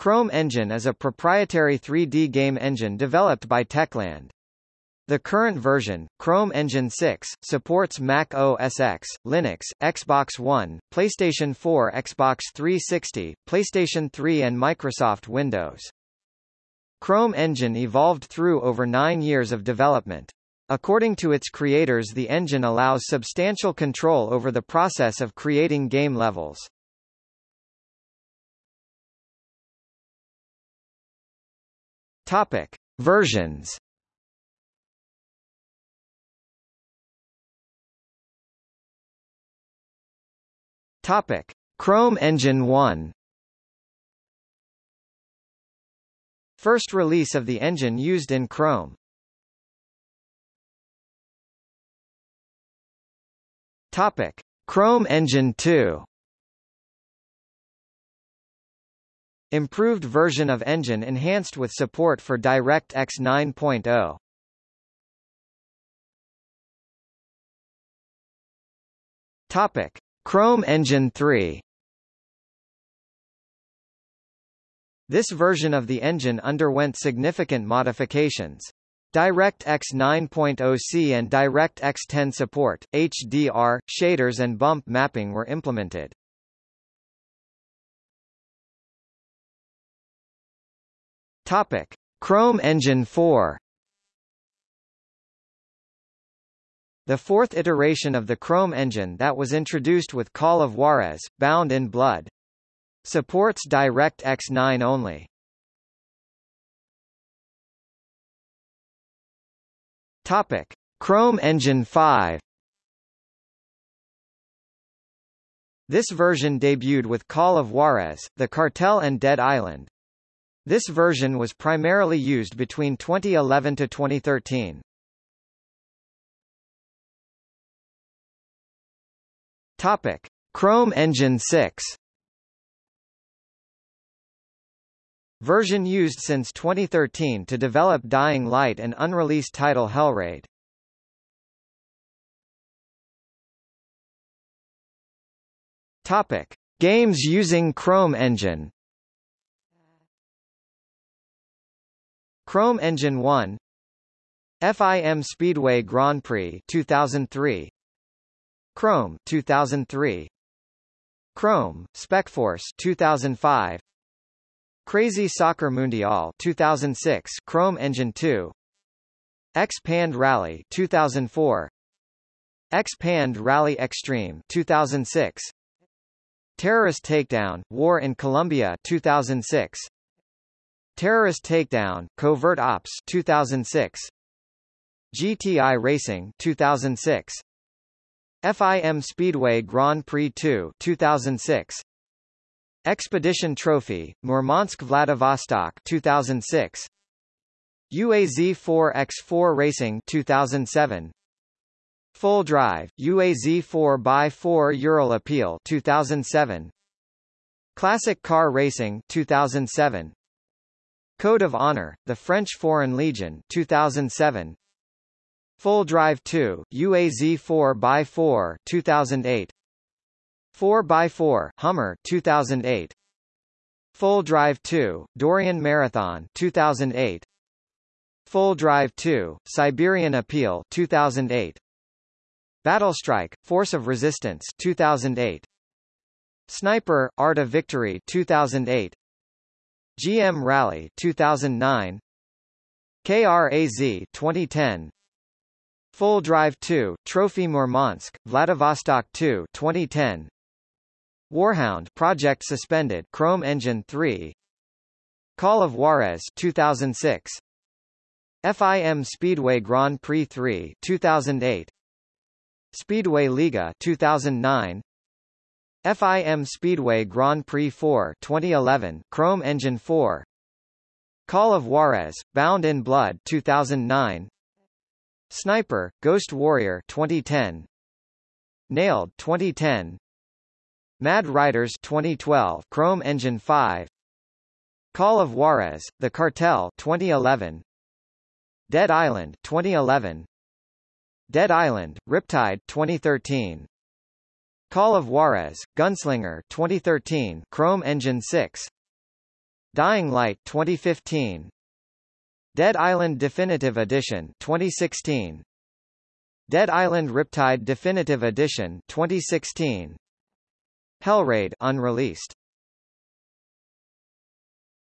Chrome Engine is a proprietary 3D game engine developed by Techland. The current version, Chrome Engine 6, supports Mac OS X, Linux, Xbox One, PlayStation 4 Xbox 360, PlayStation 3 and Microsoft Windows. Chrome Engine evolved through over nine years of development. According to its creators the engine allows substantial control over the process of creating game levels. Topic: Versions. Topic: Chrome Engine 1. First release of the engine used in Chrome. Topic: Chrome Engine 2. Improved version of engine enhanced with support for DirectX 9.0. Topic: Chrome Engine 3. This version of the engine underwent significant modifications. DirectX 9.0c and DirectX 10 support, HDR, shaders and bump mapping were implemented. Topic: Chrome Engine 4. The fourth iteration of the Chrome engine that was introduced with Call of Juarez, Bound in Blood. Supports DirectX 9 only. Topic: Chrome Engine 5. This version debuted with Call of Juarez, The Cartel and Dead Island. This version was primarily used between 2011 to 2013. Topic: Chrome Engine 6. Version used since 2013 to develop Dying Light and unreleased title Hellraid. Topic: Games using Chrome Engine. Chrome Engine 1 FIM Speedway Grand Prix 2003 Chrome 2003 Chrome Specforce 2005 Crazy Soccer Mundial 2006 Chrome Engine 2 X-Pand Rally 2004 X-Pand Rally Extreme 2006 Terrorist Takedown War in Colombia 2006 Terrorist Takedown, Covert Ops 2006. GTI Racing 2006. FIM Speedway Grand Prix 2 2006. Expedition Trophy, Murmansk Vladivostok 2006. UAZ 4x4 Racing 2007. Full Drive, UAZ 4x4 Ural Appeal 2007. Classic Car Racing 2007. Code of Honor, The French Foreign Legion 2007. Full Drive 2, UAZ 4x4 2008. 4x4, Hummer 2008. Full Drive 2, Dorian Marathon 2008. Full Drive 2, Siberian Appeal 2008. Battle Strike, Force of Resistance 2008. Sniper, Art of Victory 2008. GM Rally 2009 KRAZ 2010 Full Drive 2 Trophy Murmansk Vladivostok 2 2010 Warhound Project suspended Chrome Engine 3 Call of Juarez 2006 FIM Speedway Grand Prix 3 2008 Speedway Liga 2009 FIM Speedway Grand Prix 4 2011 Chrome Engine 4 Call of Juarez, Bound in Blood 2009 Sniper, Ghost Warrior 2010 Nailed 2010 Mad Riders 2012 Chrome Engine 5 Call of Juarez, The Cartel 2011 Dead Island 2011 Dead Island, Riptide 2013 Call of Juarez, Gunslinger 2013 Chrome Engine 6 Dying Light 2015 Dead Island Definitive Edition 2016 Dead Island Riptide Definitive Edition 2016 Hellraid unreleased